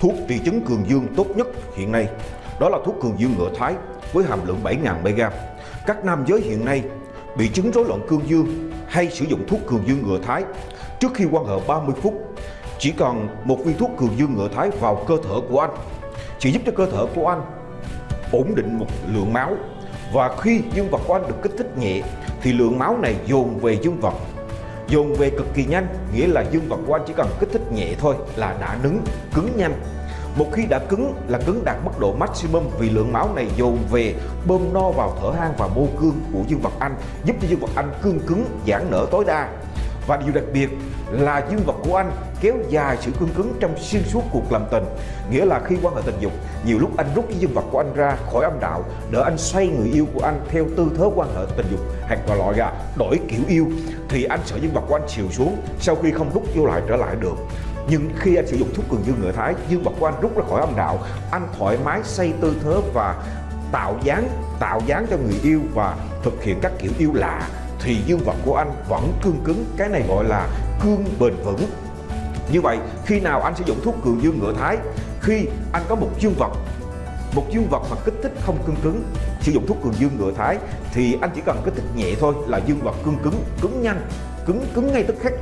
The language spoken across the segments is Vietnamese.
Thuốc trị chứng cường dương tốt nhất hiện nay đó là thuốc cường dương ngựa Thái với hàm lượng 7.000 mg. Các nam giới hiện nay bị chứng rối loạn cương dương hay sử dụng thuốc cường dương ngựa Thái trước khi quan hệ 30 phút. Chỉ cần một viên thuốc cường dương ngựa Thái vào cơ thể của anh sẽ giúp cho cơ thể của anh ổn định một lượng máu và khi dương vật của anh được kích thích nhẹ, thì lượng máu này dồn về dương vật dồn về cực kỳ nhanh, nghĩa là dương vật của anh chỉ cần kích thích nhẹ thôi là đã nứng, cứng nhanh. Một khi đã cứng là cứng đạt mức độ maximum vì lượng máu này dồn về, bơm no vào thở hang và mô cương của dương vật anh, giúp cho dương vật anh cương cứng, giãn nở tối đa và điều đặc biệt là dương vật của anh kéo dài sự cương cứng trong xuyên suốt cuộc làm tình. Nghĩa là khi quan hệ tình dục, nhiều lúc anh rút cái dương vật của anh ra khỏi âm đạo để anh xoay người yêu của anh theo tư thế quan hệ tình dục hoặc là loại là đổi kiểu yêu, thì anh sợ dương vật của anh chiều xuống sau khi không rút vô lại trở lại được. Nhưng khi anh sử dụng thuốc cường dương ngựa thái, dương vật của anh rút ra khỏi âm đạo, anh thoải mái xây tư thế và tạo dáng tạo dáng cho người yêu và thực hiện các kiểu yêu lạ thì dương vật của anh vẫn cương cứng, cái này gọi là cương bền vững. Như vậy, khi nào anh sử dụng thuốc cường dương ngựa thái, khi anh có một dương vật, một dương vật mà kích thích không cương cứng, sử dụng thuốc cường dương ngựa thái, thì anh chỉ cần kích thích nhẹ thôi là dương vật cương cứng cứng nhanh, cứng cứng ngay tức khắc.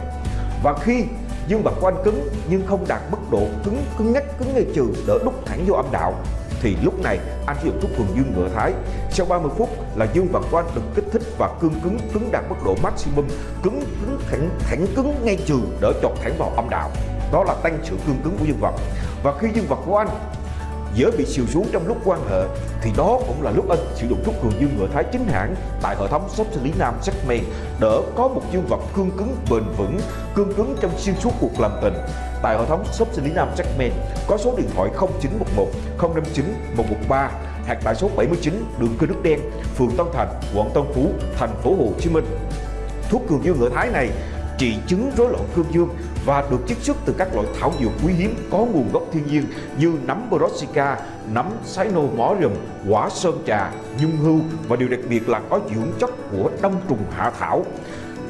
Và khi dương vật của anh cứng nhưng không đạt mức độ cứng cứng ngắc cứng ngay trừ, đỡ đúc thẳng vô âm đạo thì lúc này, anh sử dụng thuốc cường dương ngựa thái. Sau 30 phút là dương vật của anh được kích thích và cương cứng cứng đạt mức độ maximum, cứng cứng thẳng thẳng cứng ngay trừ, đỡ chọt thẳng vào âm đạo. Đó là tăng sự cương cứng của dương vật và khi dương vật của anh dễ bị siêu xuống trong lúc quan hệ thì đó cũng là lúc anh sử dụng thuốc cường dương ngựa thái chính hãng tại hệ thống shop sinh lý nam Jackman đỡ có một dương vật cương cứng bền vững cương cứng trong xuyên suốt cuộc làm tình tại hệ thống shop sinh lý nam Jackman có số điện thoại 0911 059 113 hoặc tại số 79 đường Cơ Đức Đen, phường Tân Thành, quận Tân Phú, thành phố Hồ Chí Minh. Thuốc cường dương ngựa thái này trị chứng rối loạn cương dương và được chiết xuất từ các loại thảo dược quý hiếm có nguồn gốc thiên nhiên như nấm Brassica, nấm Cynomorium, quả sơn trà, nhung hưu và điều đặc biệt là có dưỡng chất của đông trùng hạ thảo.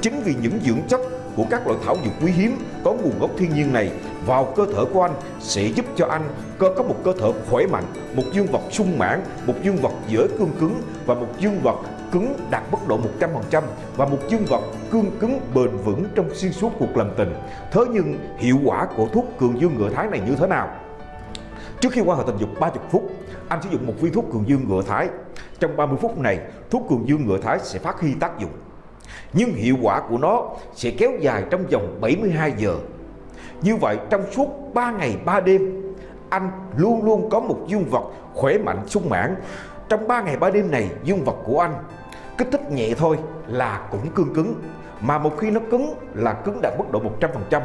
Chính vì những dưỡng chất của các loại thảo dược quý hiếm có nguồn gốc thiên nhiên này vào cơ thể của anh sẽ giúp cho anh cơ có một cơ thể khỏe mạnh, một dương vật sung mãn, một dương vật dễ cương cứng và một dương vật cứng đạt mức độ 100% và một dương vật cương cứng bền vững trong xuyên suốt cuộc làm tình. Thế nhưng hiệu quả của thuốc cường dương ngựa thái này như thế nào? Trước khi quan hệ tình dục 30 phút, anh sử dụng một viên thuốc cường dương ngựa thái. Trong 30 phút này, thuốc cường dương ngựa thái sẽ phát huy tác dụng. Nhưng hiệu quả của nó sẽ kéo dài trong vòng 72 giờ. Như vậy trong suốt 3 ngày 3 đêm, anh luôn luôn có một dương vật khỏe mạnh sung mãn. Trong 3 ngày 3 đêm này, dương vật của anh kích thích nhẹ thôi là cũng cương cứng. Mà một khi nó cứng là cứng đạt mức độ 100%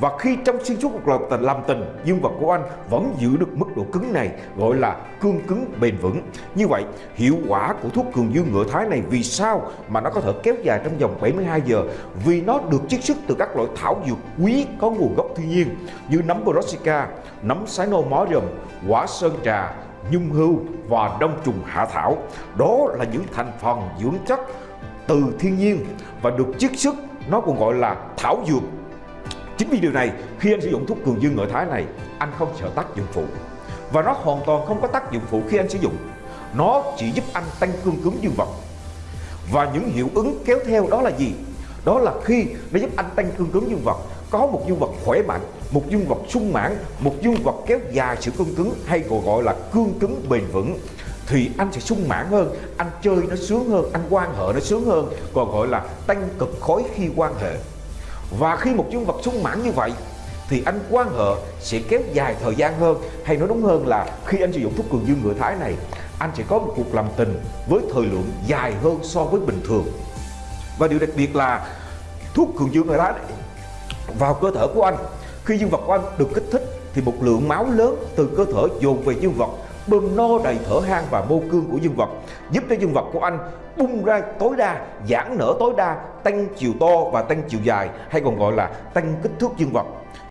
và khi trong xuyên suốt cuộc tình làm tình dương vật của anh vẫn giữ được mức độ cứng này gọi là cương cứng bền vững. Như vậy hiệu quả của thuốc cường dương ngựa thái này vì sao mà nó có thể kéo dài trong vòng 72 giờ? Vì nó được chiết xuất từ các loại thảo dược quý có nguồn gốc thiên nhiên như nấm Brassica, nấm sái nô mó rầm quả sơn trà, nhung hưu và đông trùng hạ thảo. Đó là những thành phần dưỡng chất từ thiên nhiên và được chiết xuất, nó còn gọi là thảo dược. Chính vì điều này, khi anh sử dụng thuốc cường dương ngựa thái này, anh không sợ tác dụng phụ. Và nó hoàn toàn không có tác dụng phụ khi anh sử dụng. Nó chỉ giúp anh tăng cương cứng dương vật. Và những hiệu ứng kéo theo đó là gì? Đó là khi nó giúp anh tăng cương cứng dương vật có một dương vật khỏe mạnh, một dương vật sung mãn, một dương vật kéo dài sự cương cứng hay còn gọi là cương cứng bền vững. Thì anh sẽ sung mãn hơn, anh chơi nó sướng hơn, anh quan hệ nó sướng hơn còn gọi là tăng cực khối khi quan hệ. Và khi một dương vật sung mãn như vậy, thì anh quan hệ sẽ kéo dài thời gian hơn. Hay nói đúng hơn là khi anh sử dụng thuốc cường dương ngựa thái này, anh sẽ có một cuộc làm tình với thời lượng dài hơn so với bình thường. Và điều đặc biệt là thuốc cường dương ngựa thái này vào cơ thể của anh. Khi dương vật của anh được kích thích thì một lượng máu lớn từ cơ thể dồn về dương vật, bơm no đầy thở hang và mô cương của dương vật, giúp cho dương vật của anh bung ra tối đa, giãn nở tối đa, tăng chiều to và tăng chiều dài, hay còn gọi là tăng kích thước dương vật.